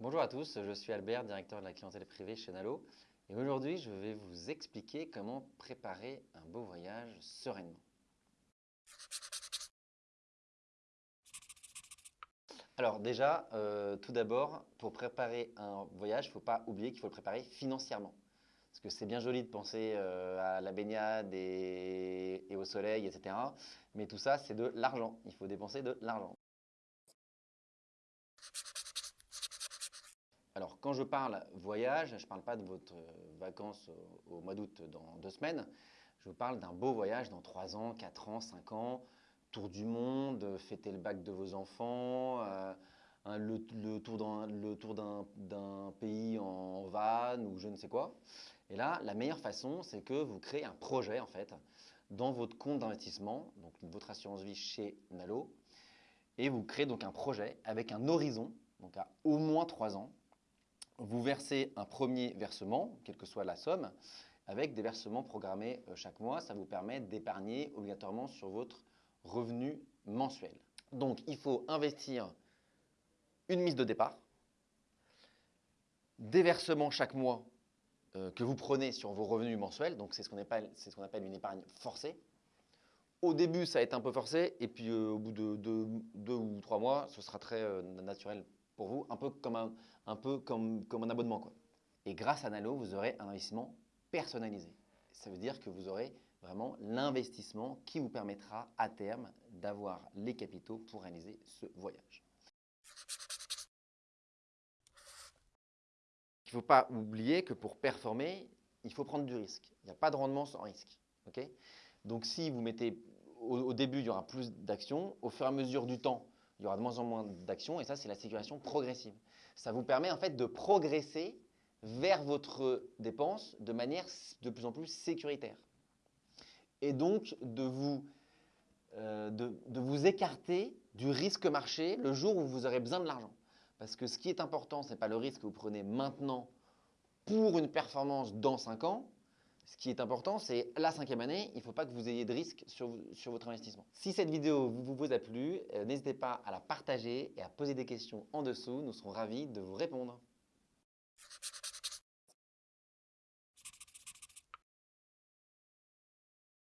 Bonjour à tous, je suis Albert, directeur de la clientèle privée chez Nalo. Et aujourd'hui, je vais vous expliquer comment préparer un beau voyage sereinement. Alors déjà, euh, tout d'abord, pour préparer un voyage, il ne faut pas oublier qu'il faut le préparer financièrement. Parce que c'est bien joli de penser euh, à la baignade et, et, au soleil, etc. Mais tout ça, c'est de l'argent. Il faut dépenser de l'argent. Alors, quand je parle voyage, je ne parle pas de votre vacances au, mois d'août dans deux semaines. Je parle d'un beau voyage dans trois ans, quatre ans, cinq ans, tour du monde, fêter le bac de vos enfants, euh, le, tour d'un pays en van ou je ne sais quoi. Et là, la meilleure façon, c'est que vous créez un projet en fait dans votre compte d'investissement, donc votre assurance vie chez Nalo, et vous créez donc un projet avec un horizon, donc à au moins trois ans, vous versez un premier versement, quelle que soit la somme, avec des versements programmés euh, chaque mois. Ça vous permet d'épargner obligatoirement sur votre revenu mensuel. Donc, il faut investir une mise de départ, des versements chaque mois euh, que vous prenez sur vos revenus mensuels. Donc, c'est ce qu'on appelle, une épargne forcée. Au début, ça va être un peu forcé, et puis euh, au bout de deux, ou trois mois, ce sera très naturel pour vous, un peu comme un, un, peu comme, comme un abonnement. Quoi. Et grâce à Nalo, vous aurez un investissement personnalisé. Ça veut dire que vous aurez vraiment l'investissement qui vous permettra à terme d'avoir les capitaux pour réaliser ce voyage. Il ne faut pas oublier que pour performer, il faut prendre du risque. Il n'y a pas de rendement sans risque. Donc si vous mettez, au début, il y aura plus d'actions. Au fur et à mesure du temps, il y aura de moins en moins d'actions et ça, c'est la sécurisation progressive. Ça vous permet en fait de progresser vers votre dépense de manière de plus en plus sécuritaire. Et donc de vous, euh, de, vous écarter du risque marché le jour où vous aurez besoin de l'argent. Parce que ce qui est important, ce n'est pas le risque que vous prenez maintenant pour une performance dans 5 ans, ce qui est important, c'est la cinquième année, il ne faut pas que vous ayez de risque sur, votre investissement. Si cette vidéo vous, vous a plu, euh, n'hésitez pas à la partager et à poser des questions en dessous. Nous serons ravis de vous répondre.